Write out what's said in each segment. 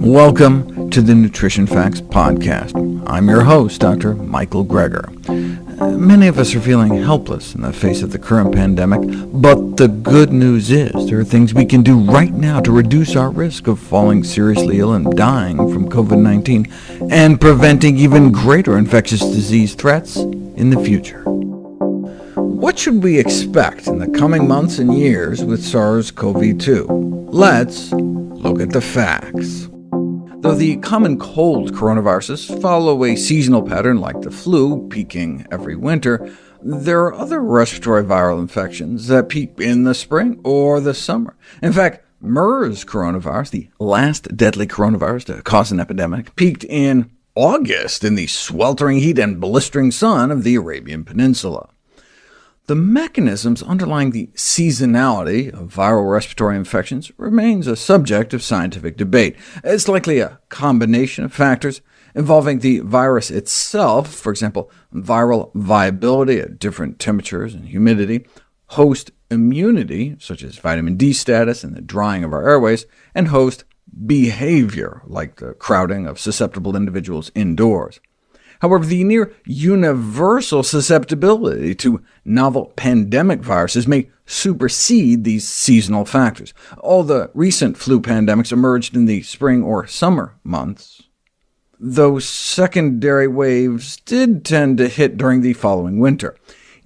Welcome to the Nutrition Facts Podcast. I'm your host, Dr. Michael Greger. Many of us are feeling helpless in the face of the current pandemic, but the good news is there are things we can do right now to reduce our risk of falling seriously ill and dying from COVID-19, and preventing even greater infectious disease threats in the future. What should we expect in the coming months and years with SARS-CoV-2? Let's look at the facts. Though the common cold coronaviruses follow a seasonal pattern like the flu, peaking every winter, there are other respiratory viral infections that peak in the spring or the summer. In fact, MERS coronavirus, the last deadly coronavirus to cause an epidemic, peaked in August in the sweltering heat and blistering sun of the Arabian Peninsula. The mechanisms underlying the seasonality of viral respiratory infections remains a subject of scientific debate. It's likely a combination of factors involving the virus itself, for example, viral viability at different temperatures and humidity, host immunity, such as vitamin D status and the drying of our airways, and host behavior, like the crowding of susceptible individuals indoors. However, the near universal susceptibility to novel pandemic viruses may supersede these seasonal factors. All the recent flu pandemics emerged in the spring or summer months, though secondary waves did tend to hit during the following winter.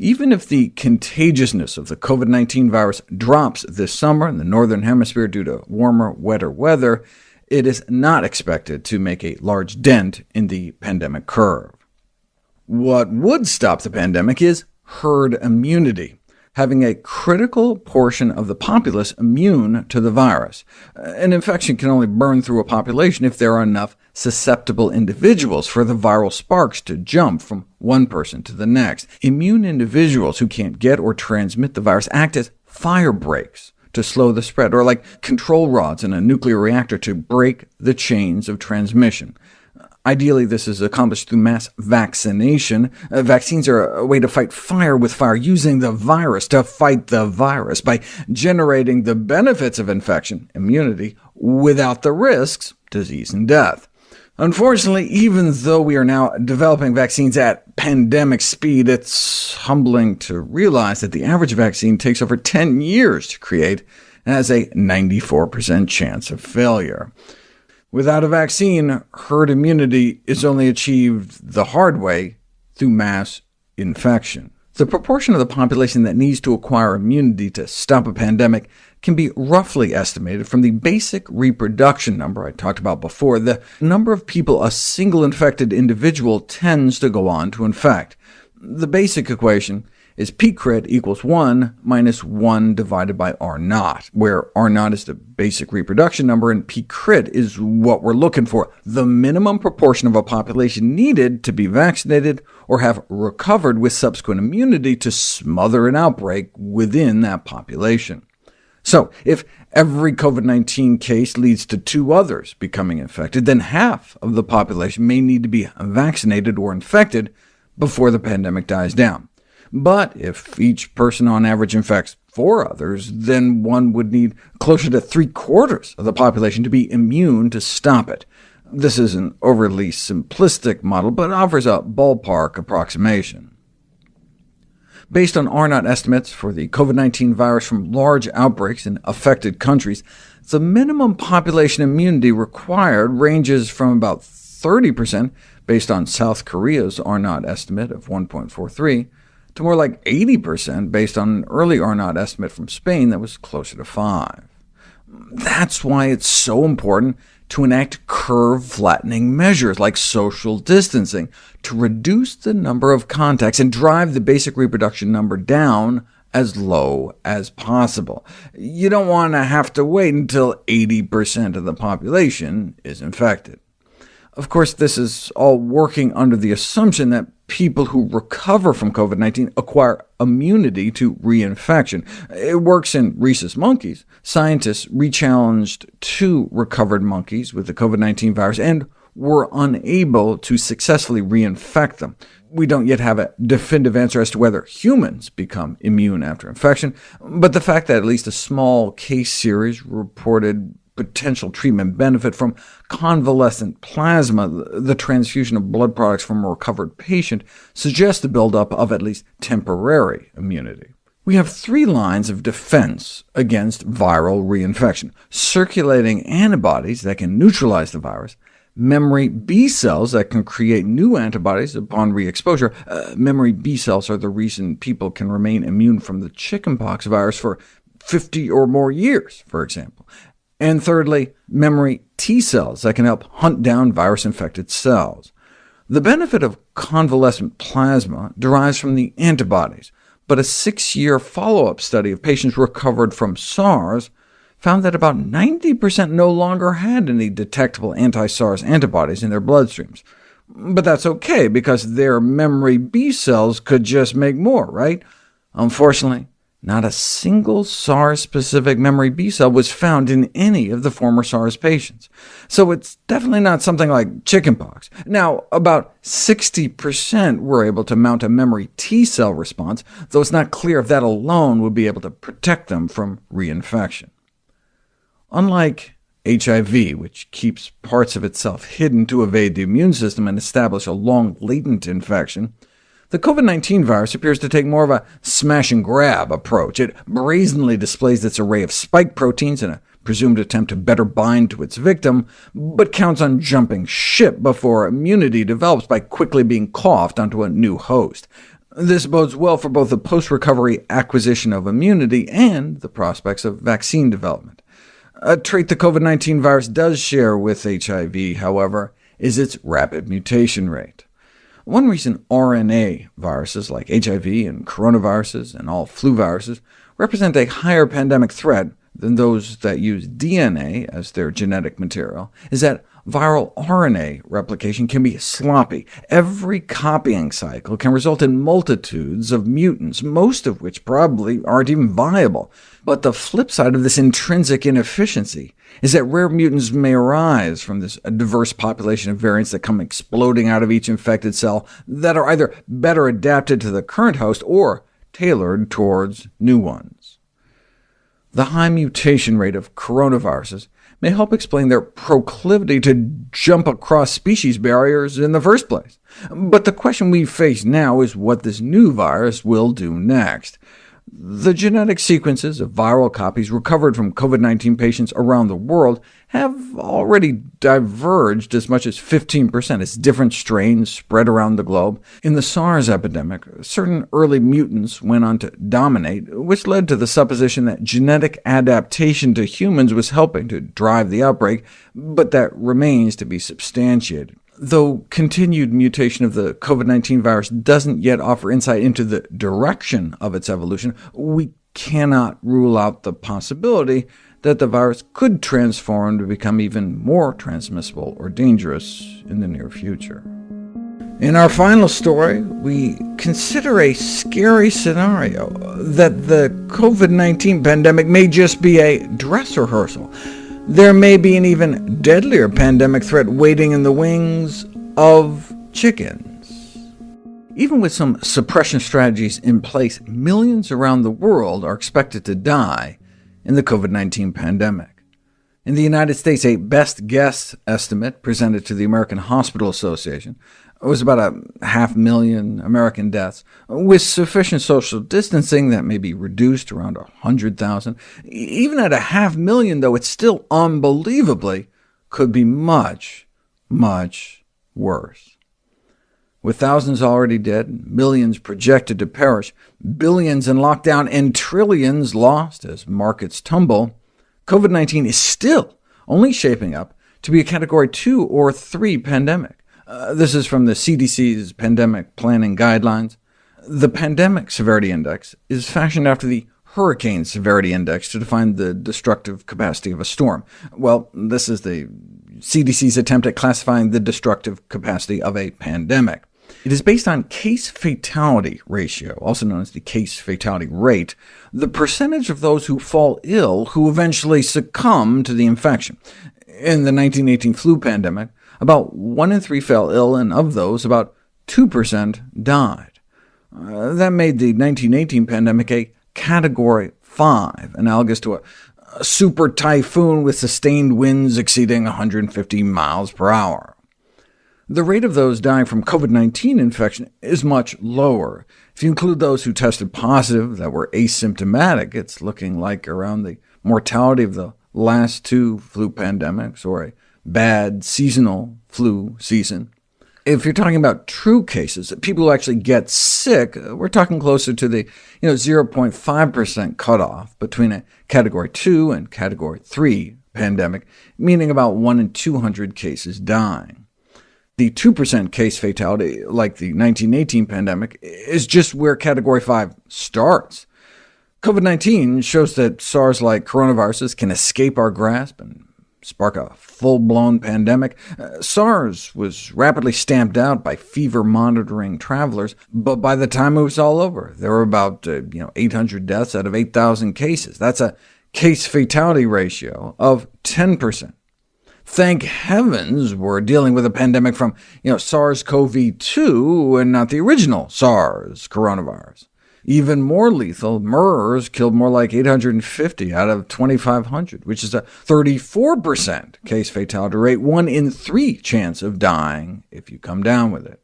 Even if the contagiousness of the COVID-19 virus drops this summer in the Northern Hemisphere due to warmer, wetter weather, it is not expected to make a large dent in the pandemic curve. What would stop the pandemic is herd immunity, having a critical portion of the populace immune to the virus. An infection can only burn through a population if there are enough susceptible individuals for the viral sparks to jump from one person to the next. Immune individuals who can't get or transmit the virus act as fire breaks to slow the spread, or like control rods in a nuclear reactor to break the chains of transmission. Ideally, this is accomplished through mass vaccination. Uh, vaccines are a way to fight fire with fire, using the virus to fight the virus by generating the benefits of infection, immunity, without the risks, disease and death. Unfortunately, even though we are now developing vaccines at pandemic speed, it's humbling to realize that the average vaccine takes over 10 years to create and has a 94% chance of failure. Without a vaccine, herd immunity is only achieved the hard way through mass infection. The proportion of the population that needs to acquire immunity to stop a pandemic can be roughly estimated from the basic reproduction number I talked about before, the number of people a single infected individual tends to go on to infect. The basic equation is P crit equals 1 minus 1 divided by R naught, where R naught is the basic reproduction number, and P crit is what we're looking for, the minimum proportion of a population needed to be vaccinated or have recovered with subsequent immunity to smother an outbreak within that population. So if every COVID-19 case leads to two others becoming infected, then half of the population may need to be vaccinated or infected before the pandemic dies down. But if each person on average infects four others, then one would need closer to three-quarters of the population to be immune to stop it. This is an overly simplistic model, but offers a ballpark approximation. Based on R-naught estimates for the COVID-19 virus from large outbreaks in affected countries, the minimum population immunity required ranges from about 30% based on South Korea's R-naught estimate of 1.43, to more like 80% based on an early R-naught estimate from Spain that was closer to 5. That's why it's so important to enact curve-flattening measures like social distancing to reduce the number of contacts and drive the basic reproduction number down as low as possible. You don't want to have to wait until 80% of the population is infected. Of course, this is all working under the assumption that people who recover from COVID-19 acquire immunity to reinfection. It works in rhesus monkeys. Scientists rechallenged two recovered monkeys with the COVID-19 virus and were unable to successfully reinfect them. We don't yet have a definitive answer as to whether humans become immune after infection, but the fact that at least a small case series reported potential treatment benefit from convalescent plasma, the transfusion of blood products from a recovered patient, suggests the buildup of at least temporary immunity. We have three lines of defense against viral reinfection, circulating antibodies that can neutralize the virus, memory B cells that can create new antibodies upon re-exposure. Uh, memory B cells are the reason people can remain immune from the chickenpox virus for 50 or more years, for example. And thirdly, memory T cells that can help hunt down virus-infected cells. The benefit of convalescent plasma derives from the antibodies, but a six-year follow-up study of patients recovered from SARS found that about 90% no longer had any detectable anti-SARS antibodies in their bloodstreams. But that's OK, because their memory B cells could just make more, right? Unfortunately, not a single SARS-specific memory B cell was found in any of the former SARS patients, so it's definitely not something like chickenpox. Now, about 60% were able to mount a memory T cell response, though it's not clear if that alone would be able to protect them from reinfection. Unlike HIV, which keeps parts of itself hidden to evade the immune system and establish a long latent infection, the COVID-19 virus appears to take more of a smash-and-grab approach. It brazenly displays its array of spike proteins in a presumed attempt to better bind to its victim, but counts on jumping ship before immunity develops by quickly being coughed onto a new host. This bodes well for both the post-recovery acquisition of immunity and the prospects of vaccine development. A trait the COVID-19 virus does share with HIV, however, is its rapid mutation rate. One reason RNA viruses like HIV and coronaviruses and all flu viruses represent a higher pandemic threat than those that use DNA as their genetic material is that viral RNA replication can be sloppy. Every copying cycle can result in multitudes of mutants, most of which probably aren't even viable. But the flip side of this intrinsic inefficiency is that rare mutants may arise from this diverse population of variants that come exploding out of each infected cell that are either better adapted to the current host or tailored towards new ones. The high mutation rate of coronaviruses may help explain their proclivity to jump across species barriers in the first place. But the question we face now is what this new virus will do next. The genetic sequences of viral copies recovered from COVID-19 patients around the world have already diverged as much as 15% as different strains spread around the globe. In the SARS epidemic, certain early mutants went on to dominate, which led to the supposition that genetic adaptation to humans was helping to drive the outbreak, but that remains to be substantiated. Though continued mutation of the COVID-19 virus doesn't yet offer insight into the direction of its evolution, we cannot rule out the possibility that the virus could transform to become even more transmissible or dangerous in the near future. In our final story, we consider a scary scenario that the COVID-19 pandemic may just be a dress rehearsal, there may be an even deadlier pandemic threat waiting in the wings of chickens. Even with some suppression strategies in place, millions around the world are expected to die in the COVID-19 pandemic. In the United States, a best guess estimate presented to the American Hospital Association it was about a half million American deaths. With sufficient social distancing, that may be reduced to around 100,000. Even at a half million, though, it still unbelievably could be much, much worse. With thousands already dead, millions projected to perish, billions in lockdown, and trillions lost as markets tumble, COVID-19 is still only shaping up to be a Category 2 or 3 pandemic. Uh, this is from the CDC's Pandemic Planning Guidelines. The Pandemic Severity Index is fashioned after the Hurricane Severity Index to define the destructive capacity of a storm. Well, this is the CDC's attempt at classifying the destructive capacity of a pandemic. It is based on case fatality ratio, also known as the case fatality rate, the percentage of those who fall ill who eventually succumb to the infection. In the 1918 flu pandemic, about 1 in 3 fell ill, and of those, about 2% died. Uh, that made the 1918 pandemic a Category 5, analogous to a, a super typhoon with sustained winds exceeding 150 miles per hour. The rate of those dying from COVID-19 infection is much lower. If you include those who tested positive that were asymptomatic, it's looking like around the mortality of the last two flu pandemics, or a bad seasonal flu season. If you're talking about true cases, people who actually get sick, uh, we're talking closer to the you know, 0.5% cutoff between a Category 2 and Category 3 pandemic, meaning about 1 in 200 cases dying. The 2% case fatality, like the 1918 pandemic, is just where Category 5 starts. COVID-19 shows that SARS-like coronaviruses can escape our grasp and spark a full-blown pandemic. Uh, SARS was rapidly stamped out by fever-monitoring travelers, but by the time it was all over, there were about uh, you know, 800 deaths out of 8,000 cases. That's a case-fatality ratio of 10%. Thank heavens we're dealing with a pandemic from you know, SARS-CoV-2 and not the original SARS coronavirus. Even more lethal, MERS killed more like 850 out of 2,500, which is a 34% case fatality rate, 1 in 3 chance of dying if you come down with it.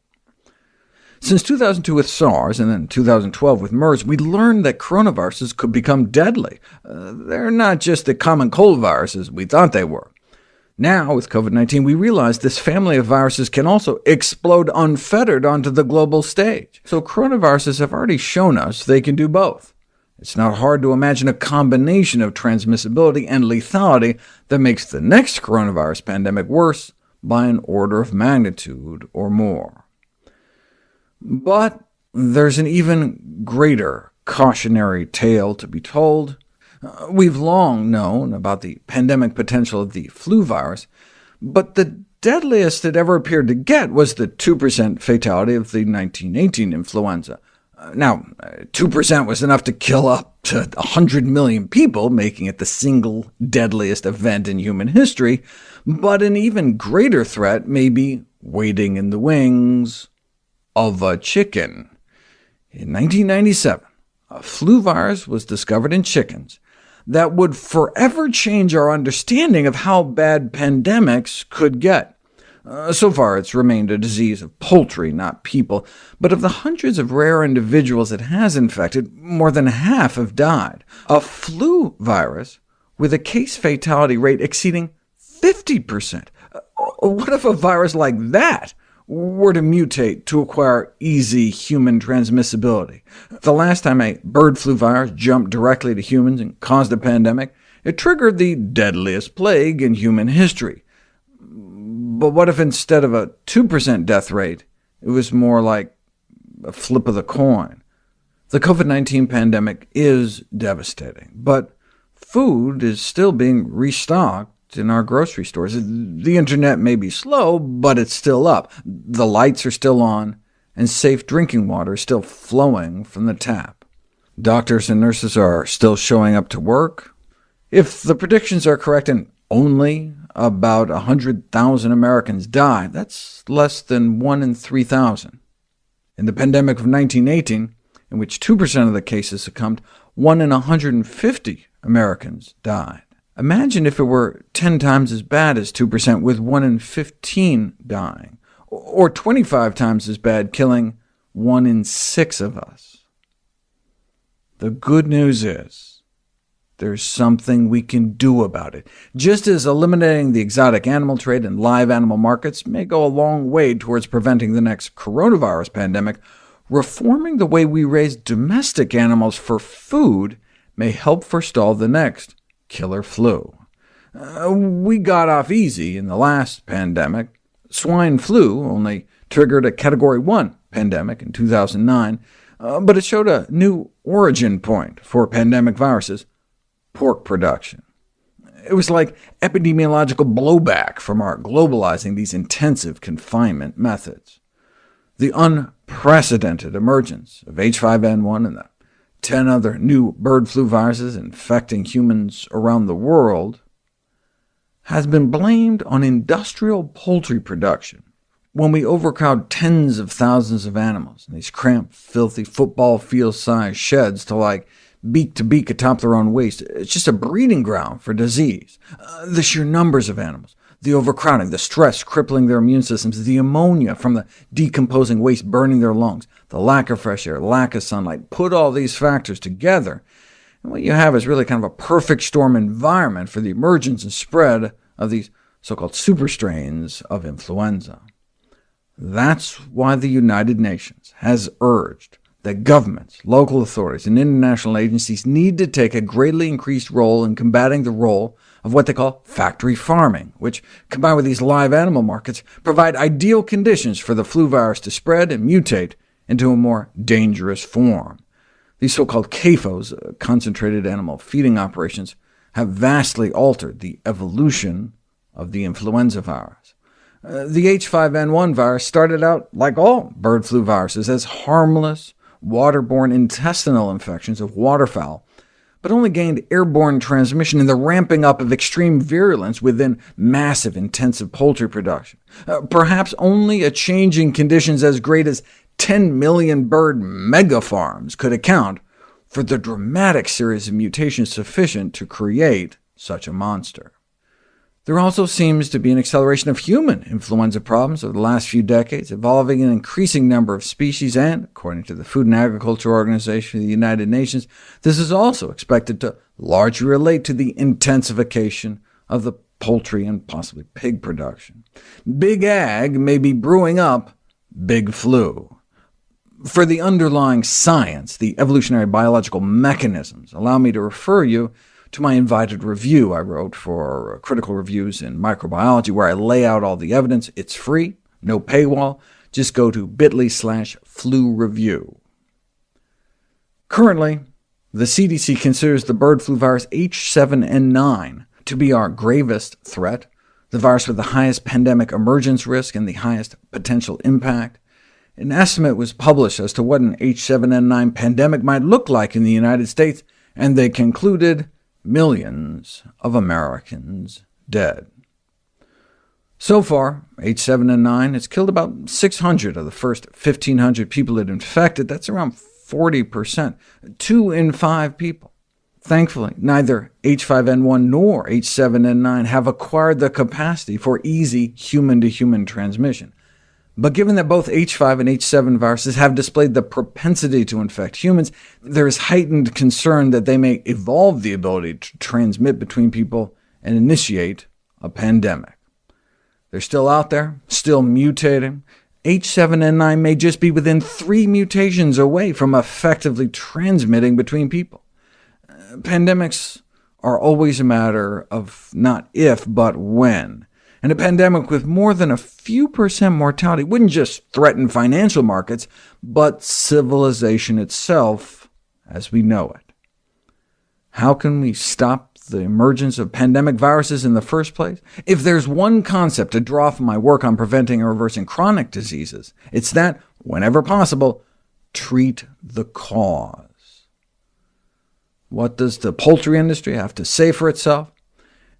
Since 2002 with SARS, and then 2012 with MERS, we learned that coronaviruses could become deadly. Uh, they're not just the common cold viruses we thought they were. Now, with COVID-19, we realize this family of viruses can also explode unfettered onto the global stage. So coronaviruses have already shown us they can do both. It's not hard to imagine a combination of transmissibility and lethality that makes the next coronavirus pandemic worse by an order of magnitude or more. But there's an even greater cautionary tale to be told. Uh, we've long known about the pandemic potential of the flu virus, but the deadliest it ever appeared to get was the 2% fatality of the 1918 influenza. Uh, now, 2% uh, was enough to kill up to 100 million people, making it the single deadliest event in human history, but an even greater threat may be waiting in the wings of a chicken. In 1997, a flu virus was discovered in chickens, that would forever change our understanding of how bad pandemics could get. Uh, so far, it's remained a disease of poultry, not people, but of the hundreds of rare individuals it has infected, more than half have died. A flu virus with a case fatality rate exceeding 50%. Uh, what if a virus like that were to mutate to acquire easy human transmissibility. The last time a bird flu virus jumped directly to humans and caused a pandemic, it triggered the deadliest plague in human history. But what if instead of a 2% death rate, it was more like a flip of the coin? The COVID-19 pandemic is devastating, but food is still being restocked in our grocery stores. The internet may be slow, but it's still up. The lights are still on, and safe drinking water is still flowing from the tap. Doctors and nurses are still showing up to work. If the predictions are correct and only about 100,000 Americans die, that's less than 1 in 3,000. In the pandemic of 1918, in which 2% of the cases succumbed, 1 in 150 Americans died. Imagine if it were 10 times as bad as 2%, with 1 in 15 dying, or 25 times as bad, killing 1 in 6 of us. The good news is, there's something we can do about it. Just as eliminating the exotic animal trade and live animal markets may go a long way towards preventing the next coronavirus pandemic, reforming the way we raise domestic animals for food may help forestall the next killer flu. Uh, we got off easy in the last pandemic. Swine flu only triggered a Category 1 pandemic in 2009, uh, but it showed a new origin point for pandemic viruses, pork production. It was like epidemiological blowback from our globalizing these intensive confinement methods. The unprecedented emergence of H5N1 and the 10 other new bird flu viruses infecting humans around the world, has been blamed on industrial poultry production. When we overcrowd tens of thousands of animals in these cramped, filthy, football field-sized sheds to like beak to beak atop their own waste. It's just a breeding ground for disease. Uh, the sheer numbers of animals, the overcrowding, the stress crippling their immune systems, the ammonia from the decomposing waste burning their lungs, the lack of fresh air, lack of sunlight, put all these factors together, and what you have is really kind of a perfect storm environment for the emergence and spread of these so-called superstrains of influenza. That's why the United Nations has urged that governments, local authorities, and international agencies need to take a greatly increased role in combating the role of what they call factory farming, which, combined with these live animal markets, provide ideal conditions for the flu virus to spread and mutate into a more dangerous form. These so-called CAFOs, uh, concentrated animal feeding operations, have vastly altered the evolution of the influenza virus. Uh, the H5N1 virus started out, like all bird flu viruses, as harmless, waterborne intestinal infections of waterfowl, but only gained airborne transmission in the ramping up of extreme virulence within massive intensive poultry production. Uh, perhaps only a change in conditions as great as 10 million bird megafarms could account for the dramatic series of mutations sufficient to create such a monster. There also seems to be an acceleration of human influenza problems over the last few decades, involving an increasing number of species, and, according to the Food and Agriculture Organization of the United Nations, this is also expected to largely relate to the intensification of the poultry and possibly pig production. Big Ag may be brewing up big flu. For the underlying science, the evolutionary biological mechanisms, allow me to refer you to my invited review I wrote for uh, Critical Reviews in Microbiology, where I lay out all the evidence. It's free, no paywall. Just go to bit.ly slash flu review. Currently, the CDC considers the bird flu virus H7N9 to be our gravest threat, the virus with the highest pandemic emergence risk and the highest potential impact. An estimate was published as to what an H7N9 pandemic might look like in the United States, and they concluded millions of Americans dead. So far, H7N9 has killed about 600 of the first 1,500 people it infected. That's around 40%, two in five people. Thankfully, neither H5N1 nor H7N9 have acquired the capacity for easy human-to-human -human transmission. But given that both H5 and H7 viruses have displayed the propensity to infect humans, there is heightened concern that they may evolve the ability to transmit between people and initiate a pandemic. They're still out there, still mutating. H7N9 may just be within three mutations away from effectively transmitting between people. Uh, pandemics are always a matter of not if, but when and a pandemic with more than a few percent mortality wouldn't just threaten financial markets, but civilization itself as we know it. How can we stop the emergence of pandemic viruses in the first place? If there's one concept to draw from my work on preventing and reversing chronic diseases, it's that, whenever possible, treat the cause. What does the poultry industry have to say for itself?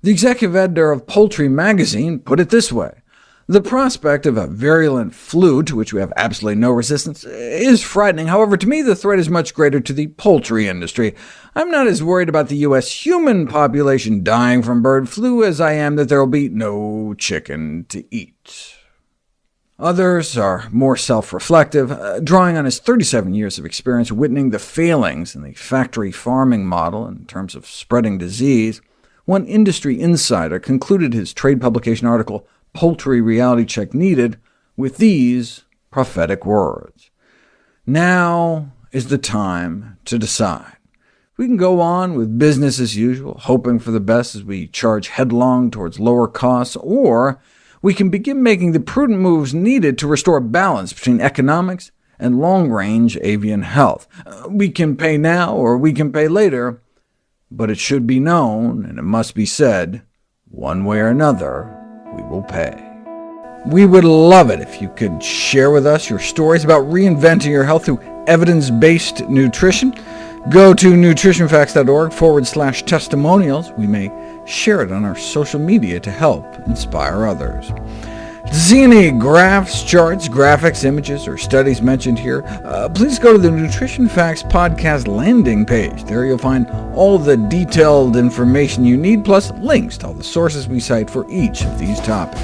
The executive editor of Poultry magazine put it this way. The prospect of a virulent flu, to which we have absolutely no resistance, is frightening. However, to me the threat is much greater to the poultry industry. I'm not as worried about the U.S. human population dying from bird flu as I am that there will be no chicken to eat. Others are more self-reflective, uh, drawing on his 37 years of experience witnessing the failings in the factory farming model in terms of spreading disease. One industry insider concluded his trade publication article, Poultry Reality Check Needed, with these prophetic words. Now is the time to decide. We can go on with business as usual, hoping for the best as we charge headlong towards lower costs, or we can begin making the prudent moves needed to restore balance between economics and long-range avian health. Uh, we can pay now, or we can pay later, but it should be known, and it must be said, one way or another, we will pay. We would love it if you could share with us your stories about reinventing your health through evidence-based nutrition. Go to nutritionfacts.org forward slash testimonials. We may share it on our social media to help inspire others. Any graphs, charts, graphics, images, or studies mentioned here, uh, please go to the Nutrition Facts podcast landing page. There you'll find all the detailed information you need, plus links to all the sources we cite for each of these topics.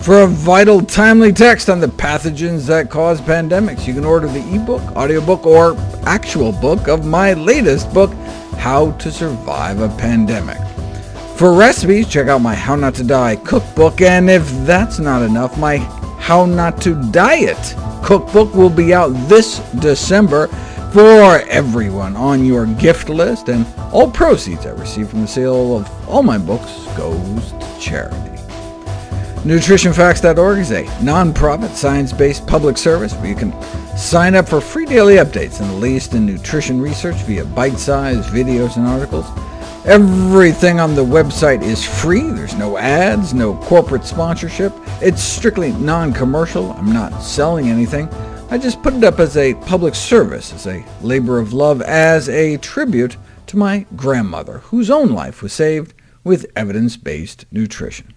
For a vital, timely text on the pathogens that cause pandemics, you can order the ebook, audiobook, or actual book of my latest book, How to Survive a Pandemic. For recipes, check out my How Not to Die cookbook, and if that's not enough, my How Not to Diet cookbook will be out this December for everyone on your gift list, and all proceeds I receive from the sale of all my books goes to charity. NutritionFacts.org is a non-profit, science-based public service where you can sign up for free daily updates on the latest in nutrition research via bite-sized videos and articles. Everything on the website is free. There's no ads, no corporate sponsorship. It's strictly non-commercial. I'm not selling anything. I just put it up as a public service, as a labor of love, as a tribute to my grandmother, whose own life was saved with evidence-based nutrition.